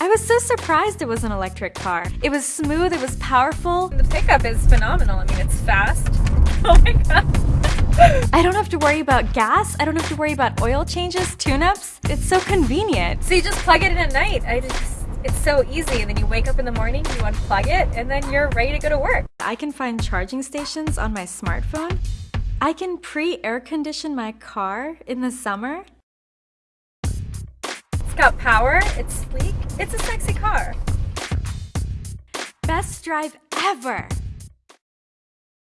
I was so surprised it was an electric car. It was smooth, it was powerful. The pickup is phenomenal. I mean, it's fast. Oh my god. I don't have to worry about gas. I don't have to worry about oil changes, tune-ups. It's so convenient. So you just plug it in at night. I just, it's so easy. And then you wake up in the morning, you unplug it, and then you're ready to go to work. I can find charging stations on my smartphone. I can pre-air condition my car in the summer. It's got power, it's sleek, it's a sexy car. Best drive ever!